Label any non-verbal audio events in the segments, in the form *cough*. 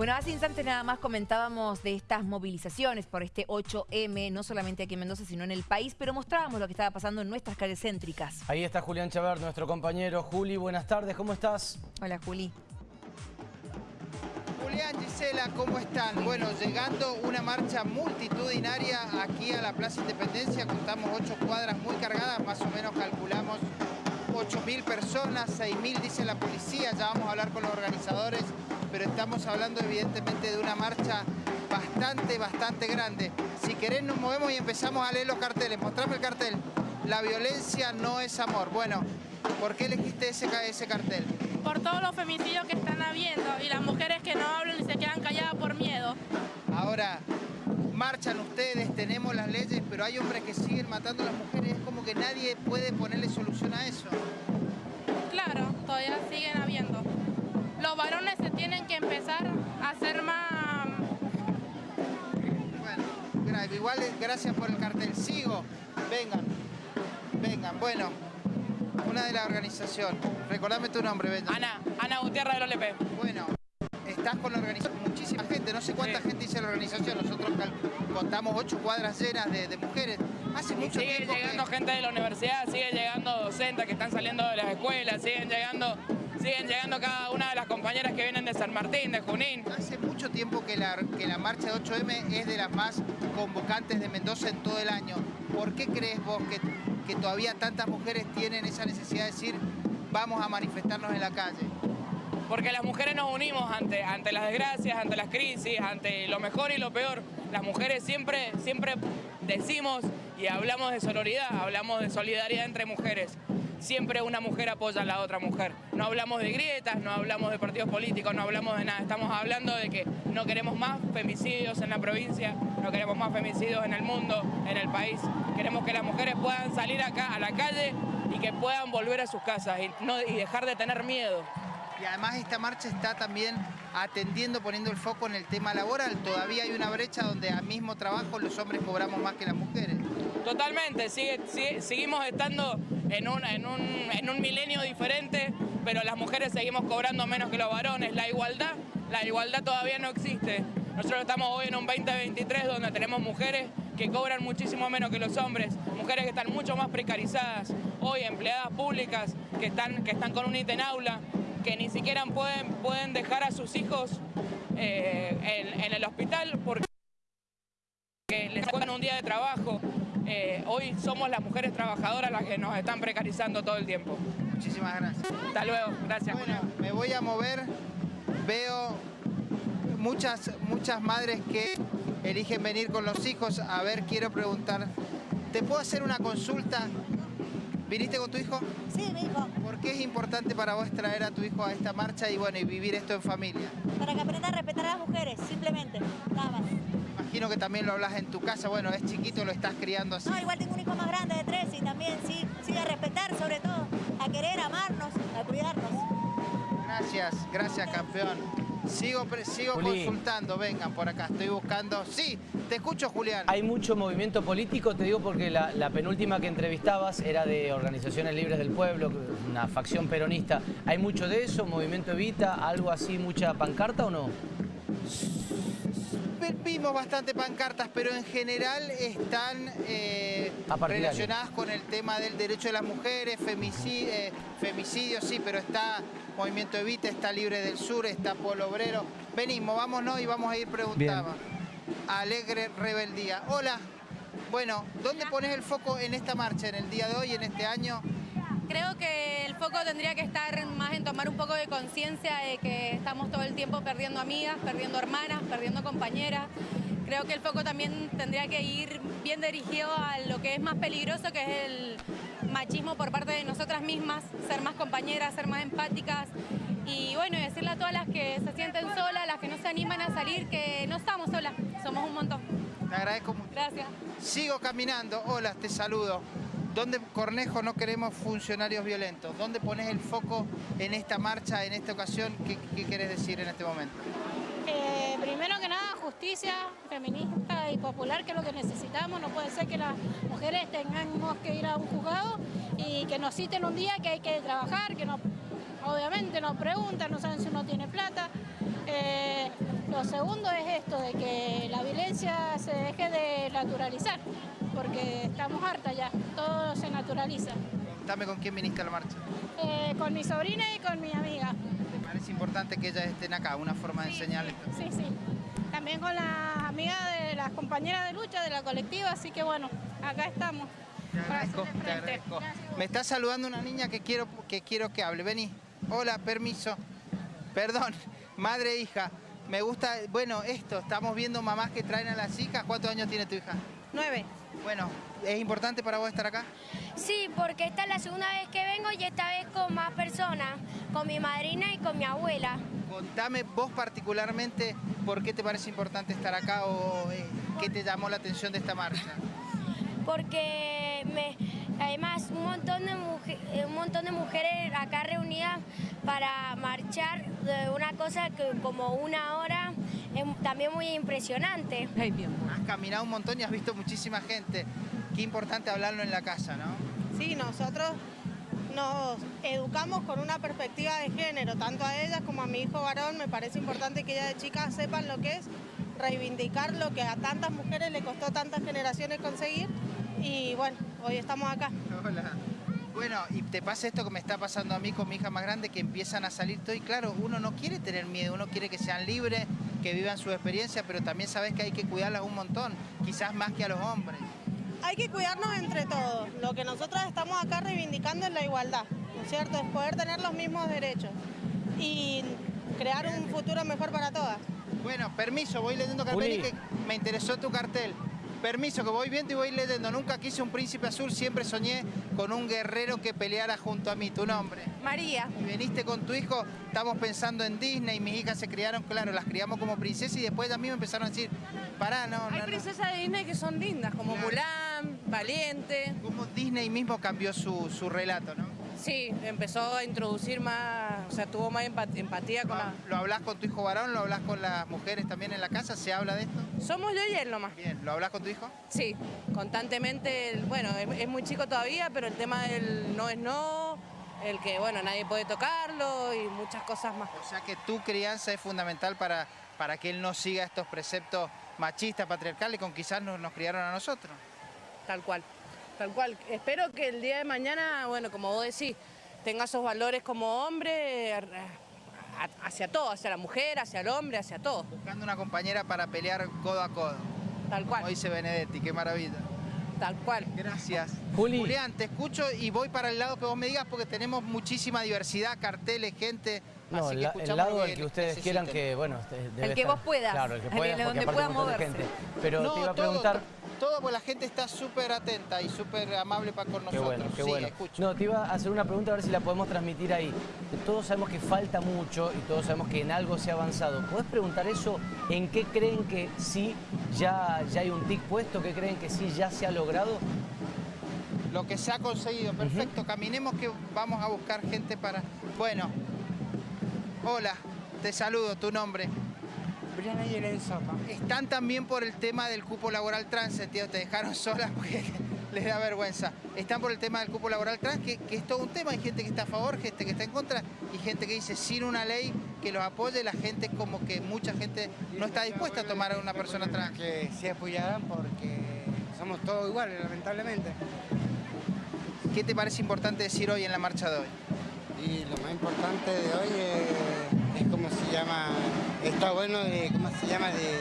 Bueno, hace instantes nada más comentábamos de estas movilizaciones por este 8M, no solamente aquí en Mendoza, sino en el país, pero mostrábamos lo que estaba pasando en nuestras calles céntricas. Ahí está Julián Chaver, nuestro compañero. Juli, buenas tardes, ¿cómo estás? Hola, Juli. Julián, Gisela, ¿cómo están? Bueno, llegando una marcha multitudinaria aquí a la Plaza Independencia, contamos ocho cuadras muy cargadas, más o menos calculamos 8.000 personas, 6.000 dice la policía, ya vamos a hablar con los organizadores pero estamos hablando evidentemente de una marcha bastante, bastante grande. Si querés nos movemos y empezamos a leer los carteles. Mostrame el cartel. La violencia no es amor. Bueno, ¿por qué elegiste ese, ese cartel? Por todos los femicidios que están habiendo y las mujeres que no hablan y se quedan calladas por miedo. Ahora, marchan ustedes, tenemos las leyes, pero hay hombres que siguen matando a las mujeres. Es como que nadie puede ponerle solución a eso. Claro, todavía siguen habiendo los varones se tienen que empezar a hacer más... Bueno, igual gracias por el cartel. Sigo, vengan, vengan. Bueno, una de la organización. Recordame tu nombre, Benja. Ana, Ana Gutiérrez del OLP. Bueno, estás con la organización, muchísima gente, no sé cuánta gente dice la organización, nosotros contamos ocho cuadras llenas de, mujeres. Hace mucho sigue llegando gente de la universidad, sigue llegando docentes que están saliendo de las escuelas, siguen llegando siguen llegando cada una de las compañeras que vienen de San Martín, de Junín. Hace mucho tiempo que la, que la marcha de 8M es de las más convocantes de Mendoza en todo el año. ¿Por qué crees vos que, que todavía tantas mujeres tienen esa necesidad de decir vamos a manifestarnos en la calle? Porque las mujeres nos unimos ante, ante las desgracias, ante las crisis, ante lo mejor y lo peor. Las mujeres siempre, siempre decimos y hablamos de sororidad, hablamos de solidaridad entre mujeres siempre una mujer apoya a la otra mujer. No hablamos de grietas, no hablamos de partidos políticos, no hablamos de nada. Estamos hablando de que no queremos más femicidios en la provincia, no queremos más femicidios en el mundo, en el país. Queremos que las mujeres puedan salir acá a la calle y que puedan volver a sus casas y, no, y dejar de tener miedo. Y además esta marcha está también atendiendo, poniendo el foco en el tema laboral. Todavía hay una brecha donde al mismo trabajo los hombres cobramos más que las mujeres. Totalmente, seguimos estando en un, en, un, en un milenio diferente, pero las mujeres seguimos cobrando menos que los varones. La igualdad, la igualdad todavía no existe. Nosotros estamos hoy en un 2023 donde tenemos mujeres que cobran muchísimo menos que los hombres, mujeres que están mucho más precarizadas, hoy empleadas públicas que están, que están con un ítem aula, que ni siquiera pueden, pueden dejar a sus hijos eh, en, el hospital porque les cuentan un día de trabajo. Eh, hoy somos las mujeres trabajadoras las que nos están precarizando todo el tiempo. Muchísimas gracias. Hasta luego, gracias. Bueno, me voy a mover, veo muchas, muchas madres que eligen venir con los hijos. A ver, quiero preguntar, ¿te puedo hacer una consulta? ¿Viniste con tu hijo? Sí, mi hijo. ¿Por qué es importante para vos traer a tu hijo a esta marcha y bueno y vivir esto en familia? Para que aprenda a respetar a las mujeres, simplemente, nada más. Imagino que también lo hablas en tu casa, bueno, es chiquito, lo estás criando así. No, igual tengo un hijo más grande de tres y también sí, sí a respetar sobre todo, a querer, amarnos, a cuidarnos. Gracias, gracias campeón. Sigo, sigo consultando, vengan por acá, estoy buscando... Sí, te escucho Julián. Hay mucho movimiento político, te digo porque la, penúltima que entrevistabas era de Organizaciones Libres del Pueblo, una facción peronista. ¿Hay mucho de eso? ¿Movimiento Evita? ¿Algo así, mucha pancarta o no? Vimos bastante pancartas, pero en general están eh, relacionadas con el tema del derecho de las mujeres, femicidio, eh, femicidio, sí, pero está Movimiento Evita, está Libre del Sur, está Polo Obrero. Venimos, vámonos y vamos a ir preguntando. Alegre Rebeldía. Hola. Bueno, ¿dónde pones el foco en esta marcha, en el día de hoy, en este año? Creo que el foco tendría que estar más en tomar un poco de conciencia de que estamos todo el tiempo perdiendo amigas, perdiendo hermanas, perdiendo compañeras. Creo que el foco también tendría que ir bien dirigido a lo que es más peligroso, que es el machismo por parte de nosotras mismas, ser más compañeras, ser más empáticas y bueno, decirle a todas las que se sienten solas, las que no se animan a salir, que no estamos solas, somos un montón. Te agradezco mucho. Gracias. Sigo caminando. Hola, te saludo. ¿Dónde, Cornejo, no queremos funcionarios violentos? ¿Dónde pones el foco en esta marcha, en esta ocasión? ¿Qué, qué querés decir en este momento? Eh, primero que nada, justicia feminista y popular, que es lo que necesitamos. No puede ser que las mujeres tengamos que ir a un juzgado y que nos citen un día que hay que trabajar, que obviamente nos preguntan, no saben si uno tiene plata. Eh, lo segundo es esto, de que la violencia se deje de naturalizar, porque estamos hartas ya, naturaliza. Dame con quién viniste a la marcha. Eh, con mi sobrina y con mi amiga. Me parece importante que ellas estén acá, una forma de enseñarles. Sí, sí. También con las amigas de las compañeras de lucha de la colectiva, así que bueno, acá estamos. Te agradezco, te agradezco. Gracias. Me está saludando una niña que quiero, que quiero que hable. Vení. Hola, permiso. Perdón, *laughs* madre e hija. Me gusta, bueno, esto, estamos viendo mamás que traen a las hijas. ¿Cuántos años tiene tu hija? Nueve. Bueno, ¿es importante para vos estar acá? Sí, porque esta es la segunda vez que vengo y esta vez con más personas, con mi madrina y con mi abuela. Contame vos particularmente por qué te parece importante estar acá o eh, qué te llamó la atención de esta marcha. Porque me, además un montón, de muje- eh, un montón de mujeres acá reunidas para marchar de una cosa que como una hora es también muy impresionante. Ay, Dios. Has caminado un montón y has visto muchísima gente. Qué importante hablarlo en la casa, ¿no? Sí, nosotros nos educamos con una perspectiva de género, tanto a ellas como a mi hijo varón. Me parece importante que ellas de chicas sepan lo que es reivindicar lo que a tantas mujeres le costó tantas generaciones conseguir. Y bueno, hoy estamos acá. Hola. Bueno, y te pasa esto que me está pasando a mí con mi hija más grande, que empiezan a salir todo y claro, uno no quiere tener miedo, uno quiere que sean libres, que vivan su experiencia, pero también sabes que hay que cuidarlas un montón, quizás más que a los hombres. Hay que cuidarnos entre todos. Lo que nosotros estamos acá reivindicando es la igualdad, ¿no es cierto? Es poder tener los mismos derechos y crear un futuro mejor para todas. Bueno, permiso, voy leyendo cartel y que me interesó tu cartel. Permiso, que voy viendo y voy leyendo. Nunca quise un príncipe azul, siempre soñé con un guerrero que peleara junto a mí. ¿Tu nombre? María. Y viniste con tu hijo, estamos pensando en Disney, mis hijas se criaron, claro, las criamos como princesas y después a mí me empezaron a decir, pará, no, Hay no, no. princesas de Disney que son lindas, como Claro. Mulan, Valiente. Como Disney mismo cambió su, su relato, ¿no? Sí, empezó a introducir más, o sea, tuvo más empat- empatía con la... ¿Lo hablas con tu hijo varón? ¿Lo hablas con las mujeres también en la casa? ¿Se habla de esto? Somos yo y él nomás. Bien, ¿lo hablas con tu hijo? Sí, constantemente, bueno, es, es muy chico todavía, pero el tema del no es no, el que, bueno, nadie puede tocarlo y muchas cosas más. O sea que tu crianza es fundamental para, para que él no siga estos preceptos machistas, patriarcales, con quizás nos, nos criaron a nosotros. Tal cual, tal cual. Espero que el día de mañana, bueno, como vos decís, tenga esos valores como hombre hacia todo, hacia la mujer, hacia el hombre, hacia todo. Buscando una compañera para pelear codo a codo. Tal Como cual, dice Benedetti, qué maravilla. tal cual. Gracias. Juli. Julián, te escucho y voy para el lado que vos me digas porque tenemos muchísima diversidad, carteles, gente. No, así el, que la- escuchamos el lado al que ustedes necesiten. quieran que, bueno, este, debe El que estar- vos puedas. Claro, el que *laughs* El pueda, de porque donde aparte pueda moverse. gente. Pero No, te iba a preguntar... todo, porque la gente está súper atenta y súper amable para con Qué nosotros. bueno, qué sí, bueno. escucho. No, te iba a hacer una pregunta a ver si la podemos transmitir ahí. Todos sabemos que falta mucho y todos sabemos que en algo se ha avanzado. ¿Podés preguntar eso? ¿En qué creen que sí ya, ya hay un tic puesto? ¿Qué creen que sí ya se ha logrado? Lo que se ha conseguido, perfecto. Caminemos que vamos a buscar gente para... Bueno, hola, te saludo, tu nombre. Briana. Están también por el tema del cupo laboral trans, entiendo, te dejaron solas porque *laughs* les da vergüenza. Están por el tema del cupo laboral trans, que, que es todo un tema. Hay gente que está a favor, gente que está en contra y gente que dice sin una ley que los apoye, la gente como que mucha gente no está dispuesta a tomar a una persona trans. Que se apoyaran porque somos todos iguales, lamentablemente. ¿Qué te parece importante decir hoy en la marcha de hoy? Y lo más importante de hoy es, está bueno de, cómo se llama, de,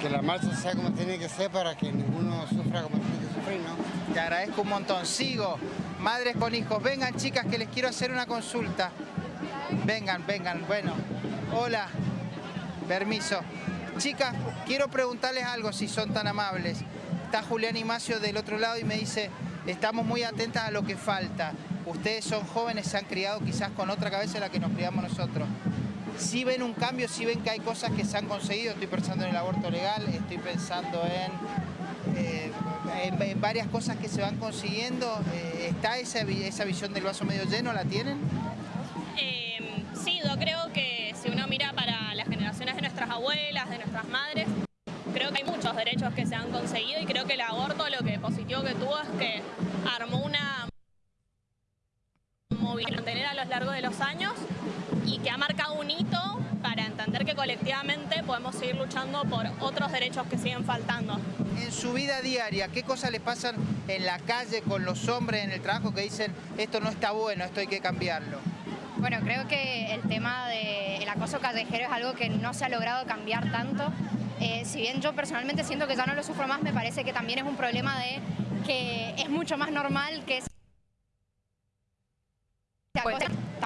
que la marcha sea como tiene que ser para que ninguno sufra como tiene que sufrir, ¿no? Te agradezco un montón. Sigo. Madres con hijos, vengan chicas que les quiero hacer una consulta. Vengan, vengan. Bueno, hola. Permiso. Chicas, quiero preguntarles algo si son tan amables. Está Julián Imacio del otro lado y me dice, estamos muy atentas a lo que falta. Ustedes son jóvenes, se han criado quizás con otra cabeza la que nos criamos nosotros. Si ven un cambio, si ven que hay cosas que se han conseguido, estoy pensando en el aborto legal, estoy pensando en, eh, varias cosas que se van consiguiendo. Eh, ¿Está esa, esa visión del vaso medio lleno? ¿La tienen? Eh, sí, yo creo que si uno mira para las generaciones de nuestras abuelas, de nuestras madres, creo que hay muchos derechos que se han conseguido y creo que el aborto lo que positivo que tuvo es que armó una movilidad a lo largo de los años que ha marcado un hito para entender que colectivamente podemos seguir luchando por otros derechos que siguen faltando. En su vida diaria, ¿qué cosas les pasan en la calle con los hombres en el trabajo que dicen esto no está bueno, esto hay que cambiarlo? Bueno, creo que el tema del acoso callejero es algo que no se ha logrado cambiar tanto. Eh, si bien yo personalmente siento que ya no lo sufro más, me parece que también es un problema de que es mucho más normal que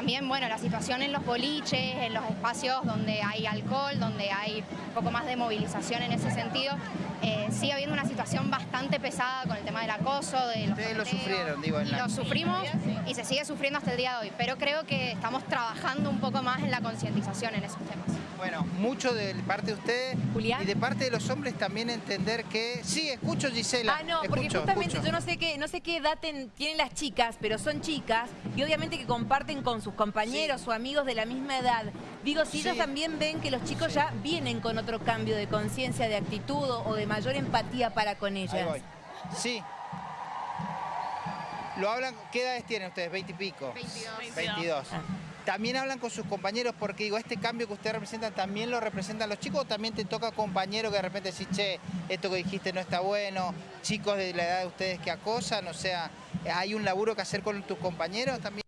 también, bueno, la situación en los boliches, en los espacios donde hay alcohol, donde hay un poco más de movilización en ese sentido, eh, sigue habiendo una situación bastante pesada con el tema del acoso, de los Ustedes lo sufrieron, digo, en la... lo sufrimos y se sigue sufriendo hasta el día de hoy, pero creo que estamos trabajando un poco más en la concientización en esos temas. Bueno, mucho de parte de ustedes y de parte de los hombres también entender que... Sí, escucho Gisela. Ah, no, porque justamente escucho. yo no sé qué, no sé qué edad ten- tienen las chicas, pero son chicas y obviamente que comparten con sus compañeros o amigos de la misma edad. Digo, si ellos también ven que los chicos ya vienen con otro cambio de conciencia, de actitud o de mayor empatía para con ellas. Ahí voy. Sí. Lo hablan, ¿qué edades tienen ustedes? ¿20 y pico? 22. 22. También hablan con sus compañeros porque digo, este cambio que ustedes representan también lo representan los chicos o también te toca compañeros que de repente decís, che, esto que dijiste no está bueno, chicos de la edad de ustedes que acosan, o sea, hay un laburo que hacer con tus compañeros también.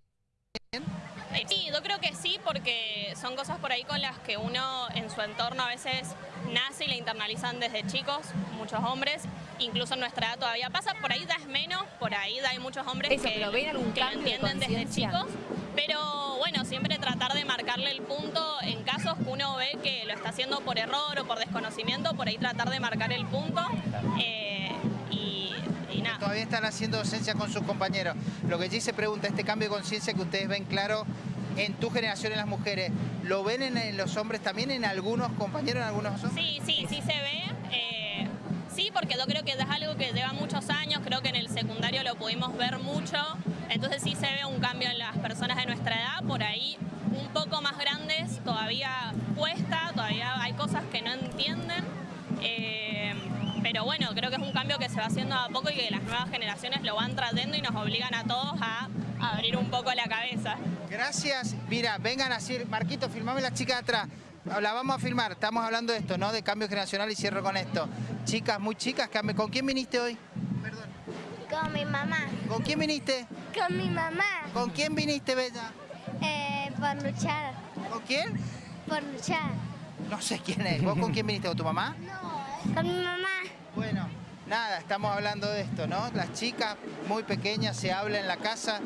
Sí, yo creo que sí, porque son cosas por ahí con las que uno en su entorno a veces nace y le internalizan desde chicos, muchos hombres, incluso en nuestra edad todavía pasa, por ahí da es menos, por ahí da hay muchos hombres Eso, que, pero ¿ven algún que lo de entienden desde chicos, pero bueno, siempre tratar de marcarle el punto en casos que uno ve que lo está haciendo por error o por desconocimiento, por ahí tratar de marcar el punto eh. Todavía están haciendo docencia con sus compañeros. Lo que Gis se pregunta, este cambio de conciencia que ustedes ven claro en tu generación en las mujeres, ¿lo ven en, en los hombres también, en algunos compañeros, en algunos hombres? Sí, sí, sí se ve. eh, sí, porque yo creo que es algo que lleva muchos años, creo que en el secundario lo pudimos ver mucho, entonces sí se ve un cambio en las personas de nuestra edad, por ahí un poco más grandes todavía cuesta, todavía hay cosas que no entienden, eh, cambio que se va haciendo a poco y que las nuevas generaciones lo van trayendo y nos obligan a todos a abrir un poco la cabeza. Gracias. Mira, vengan así. Marquito, filmame la chica de atrás. La vamos a filmar. Estamos hablando de esto, ¿no? De cambio generacional y cierro con esto. Chicas, muy chicas. ¿Con quién viniste hoy? Con mi mamá. ¿Con quién viniste? Con mi mamá. ¿Con quién viniste, Bella? Eh, por luchar. ¿Con quién? Por luchar. No sé quién es. ¿Vos con quién viniste? ¿Con tu mamá? Con mi mamá. Bueno, nada, estamos hablando de esto, ¿no? Las chicas muy pequeñas se habla en la casa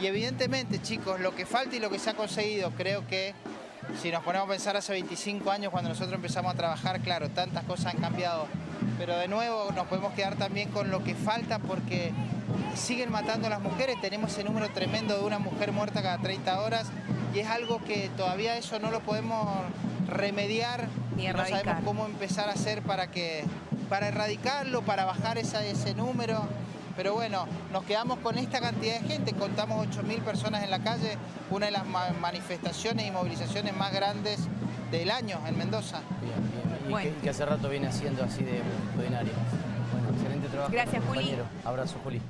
y evidentemente, chicos, lo que falta y lo que se ha conseguido, creo que si nos ponemos a pensar hace 25 años cuando nosotros empezamos a trabajar, claro, tantas cosas han cambiado, pero de nuevo nos podemos quedar también con lo que falta porque siguen matando a las mujeres, tenemos ese número tremendo de una mujer muerta cada 30 horas y es algo que todavía eso no lo podemos remediar, Ni no sabemos cómo empezar a hacer para que para erradicarlo, para bajar esa- ese número. Pero bueno, nos quedamos con esta cantidad de gente, contamos 8.000 personas en la calle, una de las ma- manifestaciones y movilizaciones más grandes del año en Mendoza. Y, Bueno. que, que hace rato viene haciendo así de multitudinario. Bueno, excelente trabajo. Gracias, Juli. compañero. Abrazo, Juli.